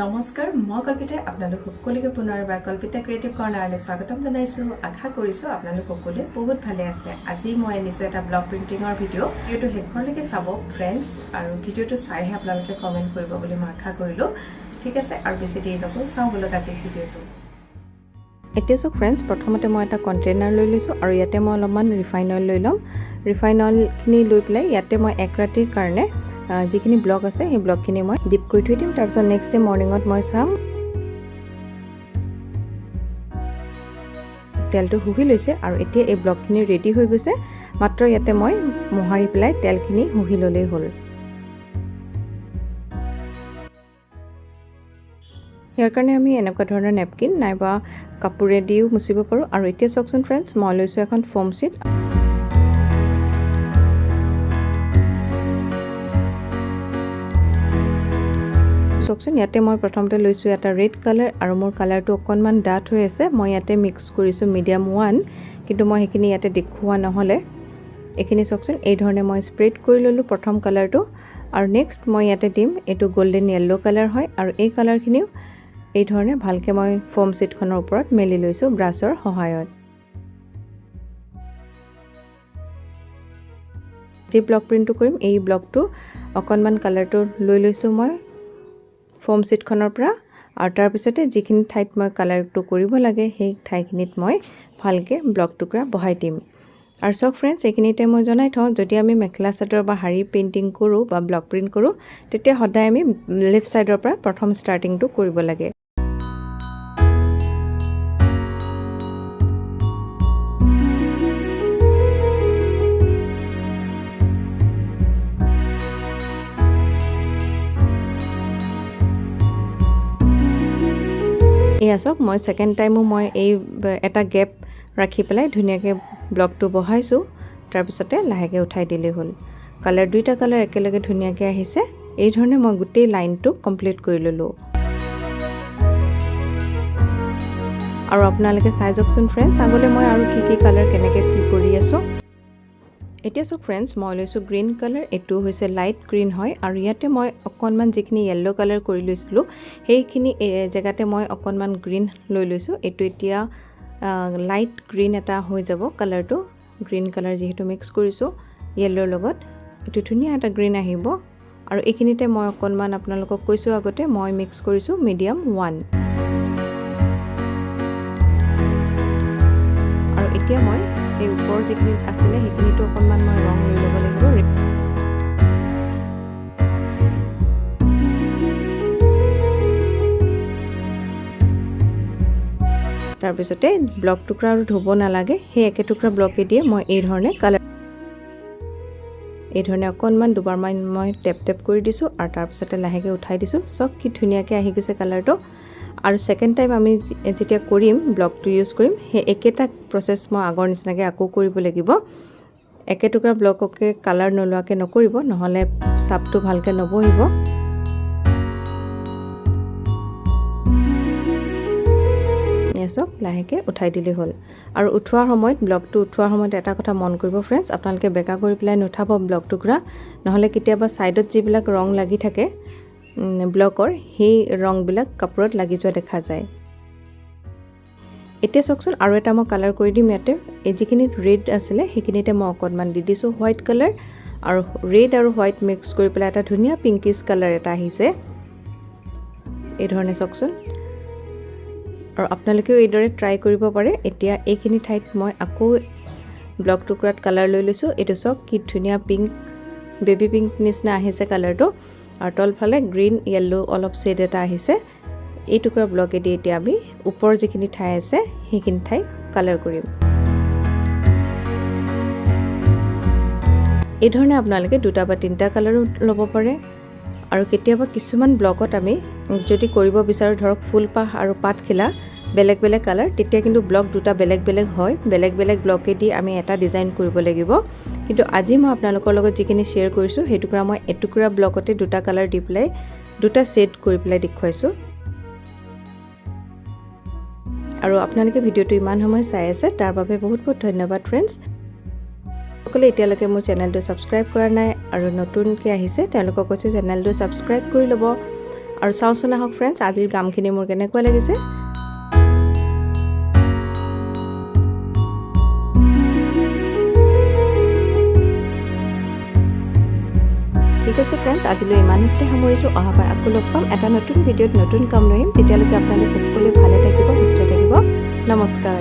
নমস্কাৰ মই কল্পিতাই আপোনালোক সকলোকে পুনৰ এবাৰ কল্পিতা ক্ৰিয়েটিভ কৰ্ণাৰলৈ স্বাগতম জনাইছোঁ। আশা কৰিছোঁ আপোনালোক সকলোৱে বহুত ভালে আছে। আজি মই আনিছোঁ এটা ব্লগ প্ৰিণ্টিঙৰ ভিডিঅ' ভিডিঅ'টো শেষৰলৈকে চাব ফ্ৰেণ্ডছ আৰু ভিডিঅ'টো চাইহে আপোনালোকে কমেণ্ট কৰিব বুলি মই আশা কৰিলোঁ। ঠিক আছে আৰু বেছি দেৰি নকৰোঁ চাওঁ বলক আজিৰ ভিডিঅ'টো। এতিয়া চাওক ফ্ৰেণ্ডছ প্ৰথমতে মই এটা কণ্টেইনাৰ লৈ লৈছোঁ আৰু ইয়াতে মই অলপমান ৰিফাইন অইল লৈ ল'ম। ৰিফাইন অইলখিনি লৈ পেলাই ইয়াতে মই এক ৰাতিৰ কাৰণে যিখিনি ব্লক আছে সেই ব্লকখিনি মই ডিপ কৰি থৈ দিম। তাৰপিছত নেক্সট ডে মৰ্ণিঙত মই চাম। তেলটো শুহি লৈছে আৰু এতিয়া এই ব্লকখিনি ৰেডি হৈ গৈছে। মাত্ৰ ইয়াতে মই মোহাৰি পেলাই তেলখিনি শুহি ল'লেই হ'ল। ইয়াৰ কাৰণে আমি এনেকুৱা ধৰণৰ নেপকিন নাইবা কাপোৰেদিও মুচিব পাৰোঁ। আৰু এতিয়া চাওকচোন ফ্ৰেণ্ডছ মই লৈছোঁ এখন ফৰ্ম চিট চাওকচোন ইয়াতে মই প্ৰথমতে লৈছোঁ এটা ৰেড কালাৰ আৰু মোৰ কালাৰটো অকণমান ডাঠ হৈ আছে। মই ইয়াতে মিক্স কৰিছোঁ মিডিয়াম ওৱান কিন্তু মই সেইখিনি ইয়াতে দেখুওৱা নহ'লে। এইখিনি চাওকচোন এই ধৰণে মই স্প্ৰেড কৰি ল'লোঁ প্ৰথম কালাৰটো আৰু নেক্সট মই ইয়াতে দিম এইটো গল্ডেন য়েল্ল' কালাৰ হয়। আৰু এই কালাৰখিনিও এই ধৰণে ভালকৈ মই ফৰ্ম চিটখনৰ ওপৰত মেলি লৈছোঁ ব্ৰাছৰ সহায়ত। যি ব্লক প্ৰিণ্টটো কৰিম এই ব্লকটো অকণমান কালাৰটো লৈ লৈছোঁ মই। ফৰ্ম চিটখনৰ পৰা আৰু তাৰপিছতে যিখিনি ঠাইত মই কালাৰটো কৰিব লাগে সেই ঠাইখিনিত মই ভালকৈ ব্লক টুকুৰা বহাই দিম। আৰু চাওক ফ্ৰেণ্ডছ এইখিনিতে মই জনাই থওঁ যদি আমি মেখেলা চাদৰ বা শাৰী পেইণ্টিং কৰোঁ বা ব্লক প্ৰিণ্ট কৰোঁ তেতিয়া সদায় আমি লেফ্ট ছাইডৰ পৰা প্ৰথম ষ্টাৰ্টিংটো কৰিব লাগে। চাওক মই ছেকেণ্ড টাইমো মই এই এটা গেপ ৰাখি পেলাই ধুনীয়াকৈ ব্লকটো বহাইছোঁ। তাৰপিছতে লাহেকৈ উঠাই দিলেই হ'ল। কালাৰ দুইটা কালাৰ একেলগে ধুনীয়াকৈ আহিছে। এই ধৰণে মই গোটেই লাইনটো কমপ্লিট কৰি ল'লোঁ। আৰু আপোনালোকে চাই যাওকচোন ফ্ৰেণ্ডছ আগলৈ মই আৰু কি কি কালাৰ কেনেকৈ কি কৰি আছোঁ। এতিয়া চাওক ফ্ৰেণ্ডছ মই লৈছোঁ গ্ৰীণ কালাৰ এইটো হৈছে লাইট গ্ৰীণ হয় আৰু ইয়াতে মই অকণমান যিখিনি য়েল্ল' কালাৰ কৰি লৈছিলোঁ সেইখিনি জেগাতে মই অকণমান গ্ৰীণ লৈ লৈছোঁ। এইটো এতিয়া লাইট গ্ৰীণ এটা হৈ যাব কালাৰটো গ্ৰীণ কালাৰ যিহেতু মিক্স কৰিছোঁ য়েল্ল'ৰ লগত। এইটো ধুনীয়া এটা গ্ৰীণ আহিব আৰু এইখিনিতে মই অকণমান আপোনালোকক কৈছোঁ আগতে মই মিক্স কৰিছোঁ মিডিয়াম ওৱান আৰু এতিয়া মই এই ওপৰৰ যিখিনি আছিলে সেইখিনিতো অকণমান মই ৰং লৈ ল'ব লাগিব। তাৰপিছতে ব্লক টুকুৰা আৰু ধুব নালাগে। সেই একে টুকুৰা ব্লকে দিয়ে মই এই ধৰণে কালাৰ এই ধৰণে অকণমান দুবাৰমান মই টেপ টেপ কৰি দিছোঁ আৰু তাৰপিছতে লাহেকৈ উঠাই দিছোঁ। চব কি ধুনীয়াকৈ আহি গৈছে কালাৰটো আৰু ছেকেণ্ড টাইম আমি যেতিয়া কৰিম ব্লকটো ইউজ কৰিম সেই একেটা প্ৰচেছ মই আগৰ নিচিনাকৈ আকৌ কৰিব লাগিব। একে টুকুৰা ব্লককে কালাৰ নোলোৱাকৈ নকৰিব নহ'লে চাপটো ভালকৈ নবহিব। চাওক লাহেকৈ উঠাই দিলেই হ'ল। আৰু উঠোৱাৰ সময়ত ব্লকটো উঠোৱাৰ সময়ত এটা কথা মন কৰিব ফ্ৰেণ্ডছ আপোনালোকে বেকা কৰি পেলাই নুঠাব ব্লক টুকুৰা। নহ'লে কেতিয়াবা ছাইডত যিবিলাক ৰং লাগি থাকে ব্লকৰ সেই ৰংবিলাক কাপোৰত লাগি যোৱা দেখা যায়। এতিয়া চাওকচোন আৰু এটা মই কালাৰ কৰি দিম ইয়াতে। এই যিখিনিত ৰেড আছিলে সেইখিনিতে মই অকণমান দি দিছোঁ হোৱাইট কালাৰ আৰু ৰেড আৰু হোৱাইট মিক্স কৰি পেলাই এটা ধুনীয়া পিংকিছ কালাৰ এটা আহিছে। এই ধৰণে চাওকচোন। আৰু আপোনালোকেও এইদৰে ট্ৰাই কৰিব পাৰে। এতিয়া এইখিনি ঠাইত মই আকৌ ব্লক টুকুৰাত কালাৰ লৈ লৈছোঁ। এইটো চাওক কি ধুনীয়া পিংক বেবী পিংক নিচিনা আহিছে কালাৰটো আৰু তলফালে গ্ৰীণ য়েল্ল' অলপ শ্বেড এটা আহিছে। এই টুকুৰা ব্লকেদি এতিয়া আমি ওপৰৰ যিখিনি ঠাই আছে সেইখিনি ঠাই কালাৰ কৰিম। এই ধৰণে আপোনালোকে দুটা বা তিনিটা কালাৰো ল'ব পাৰে। আৰু কেতিয়াবা কিছুমান ব্লকত আমি যদি কৰিব বিচাৰোঁ ধৰক ফুলপাহ আৰু পাতখিলা বেলেগ বেলেগ কালাৰ। তেতিয়া কিন্তু ব্লক দুটা বেলেগ বেলেগ হয়। বেলেগ বেলেগ ব্লকেদি আমি এটা ডিজাইন কৰিব লাগিব। কিন্তু আজি মই আপোনালোকৰ লগত যিখিনি শ্বেয়াৰ কৰিছোঁ সেই টুকুৰা মই এটুকুৰা ব্লকতে দুটা কালাৰ দি পেলাই দুটা ছেট কৰি পেলাই দেখুৱাইছোঁ। আৰু আপোনালোকে ভিডিঅ'টো ইমান সময় চাই আছে তাৰ বাবে বহুত বহুত ধন্যবাদ ফ্ৰেণ্ডছ সকলে এতিয়ালৈকে মোৰ চেনেলটো ছাবস্ক্ৰাইব কৰা নাই আৰু নতুনকৈ আহিছে তেওঁলোকক কৈছোঁ চেনেলটো ছাবস্ক্ৰাইব কৰি ল'ব। আৰু চাওঁচোন আহক ফ্ৰেণ্ডছ আজিৰ কামখিনি মোৰ কেনেকুৱা লাগিছে। আছে ফ্ৰেণ্ডছ আজিলৈ ইমানতে সামৰিছোঁ। অহাবাৰ আকৌ লগ পাম। এটা নতুন ভিডিঅ'ত নতুন কাম লৈ আহিম তেতিয়ালৈকে আপোনালোক সকলোৱে ভালে থাকিব সুস্থ থাকিব। নমস্কাৰ।